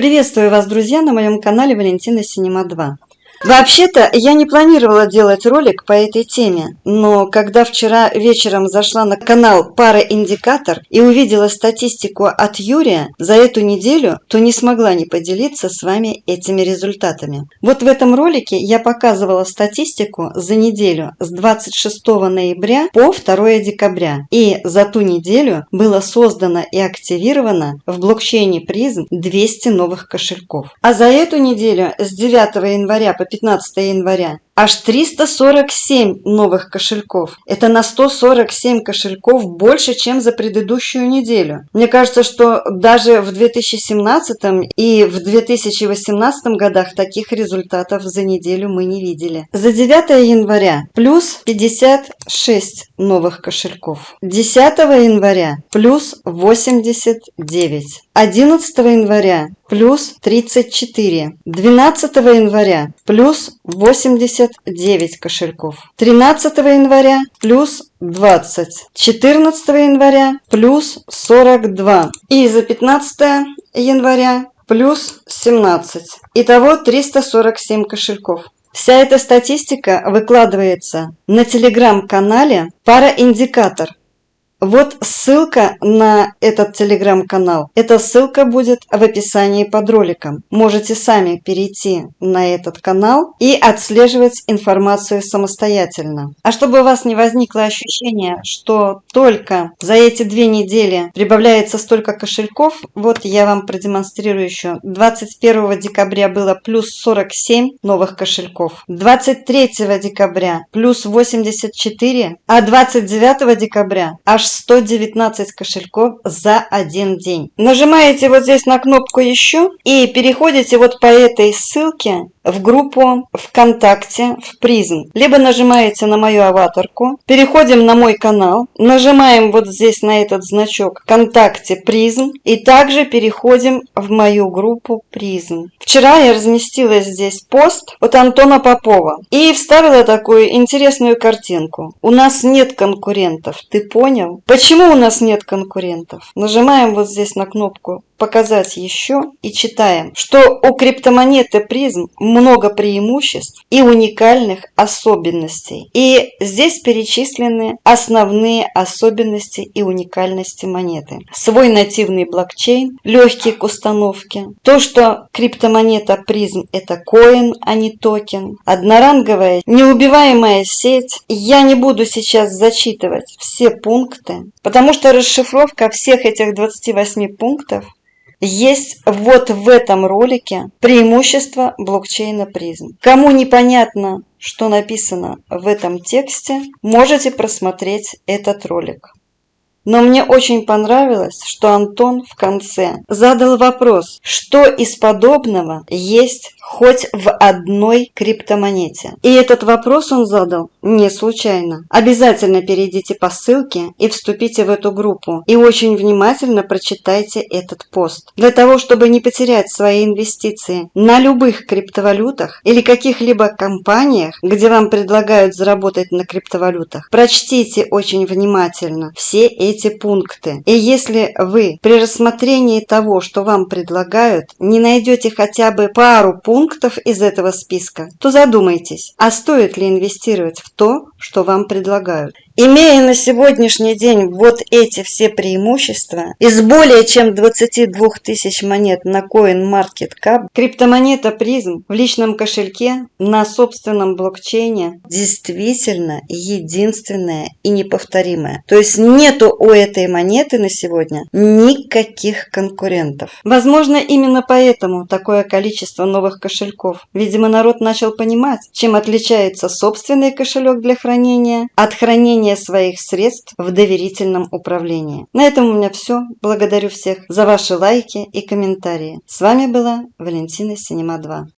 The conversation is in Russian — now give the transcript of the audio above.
Приветствую вас, друзья, на моем канале Валентина Синема 2. Вообще-то я не планировала делать ролик по этой теме, но когда вчера вечером зашла на канал Параиндикатор и увидела статистику от Юрия за эту неделю, то не смогла не поделиться с вами этими результатами. Вот в этом ролике я показывала статистику за неделю с 26 ноября по 2 декабря. И за ту неделю было создано и активировано в блокчейне призм 200 новых кошельков. А за эту неделю с 9 января по 15 января. Аж 347 новых кошельков. Это на 147 кошельков больше, чем за предыдущую неделю. Мне кажется, что даже в 2017 и в 2018 годах таких результатов за неделю мы не видели. За 9 января плюс 56 новых кошельков. 10 января плюс 89. 11 января плюс 34. 12 января плюс 89 кошельков. 13 января плюс 20. 14 января плюс 42. И за 15 января плюс 17. Итого 347 кошельков. Вся эта статистика выкладывается на телеграм-канале «Параиндикатор». Вот ссылка на этот телеграм-канал. Эта ссылка будет в описании под роликом. Можете сами перейти на этот канал и отслеживать информацию самостоятельно. А чтобы у вас не возникло ощущение, что только за эти две недели прибавляется столько кошельков, вот я вам продемонстрирую еще. 21 декабря было плюс 47 новых кошельков. 23 декабря плюс 84, а 29 декабря аж 119 кошельков за один день. Нажимаете вот здесь на кнопку «Еще» и переходите вот по этой ссылке в группу ВКонтакте в призм. Либо нажимаете на мою аватарку, переходим на мой канал, нажимаем вот здесь на этот значок ВКонтакте призм и также переходим в мою группу призм. Вчера я разместила здесь пост от Антона Попова и вставила такую интересную картинку. У нас нет конкурентов, ты понял? Почему у нас нет конкурентов? Нажимаем вот здесь на кнопку показать еще и читаем, что у криптомонеты призм много преимуществ и уникальных особенностей. И здесь перечислены основные особенности и уникальности монеты. Свой нативный блокчейн, легкий к установке, то, что криптомонета призм это коин, а не токен, одноранговая неубиваемая сеть. Я не буду сейчас зачитывать все пункты, потому что расшифровка всех этих 28 пунктов есть вот в этом ролике преимущество блокчейна призм. Кому непонятно, что написано в этом тексте, можете просмотреть этот ролик. Но мне очень понравилось, что Антон в конце задал вопрос, что из подобного есть хоть в одной криптомонете. И этот вопрос он задал не случайно. Обязательно перейдите по ссылке и вступите в эту группу. И очень внимательно прочитайте этот пост. Для того, чтобы не потерять свои инвестиции на любых криптовалютах или каких-либо компаниях, где вам предлагают заработать на криптовалютах, прочтите очень внимательно все эти пункты. И если вы при рассмотрении того, что вам предлагают, не найдете хотя бы пару пунктов, из этого списка, то задумайтесь, а стоит ли инвестировать в то, что вам предлагают. Имея на сегодняшний день вот эти все преимущества, из более чем 22 тысяч монет на CoinMarketCap, криптомонета призм в личном кошельке на собственном блокчейне действительно единственная и неповторимая. То есть нету у этой монеты на сегодня никаких конкурентов. Возможно, именно поэтому такое количество новых кошельков. Видимо, народ начал понимать, чем отличается собственный кошелек для хранения от хранения хранения своих средств в доверительном управлении. На этом у меня все. Благодарю всех за ваши лайки и комментарии. С вами была Валентина Синема 2.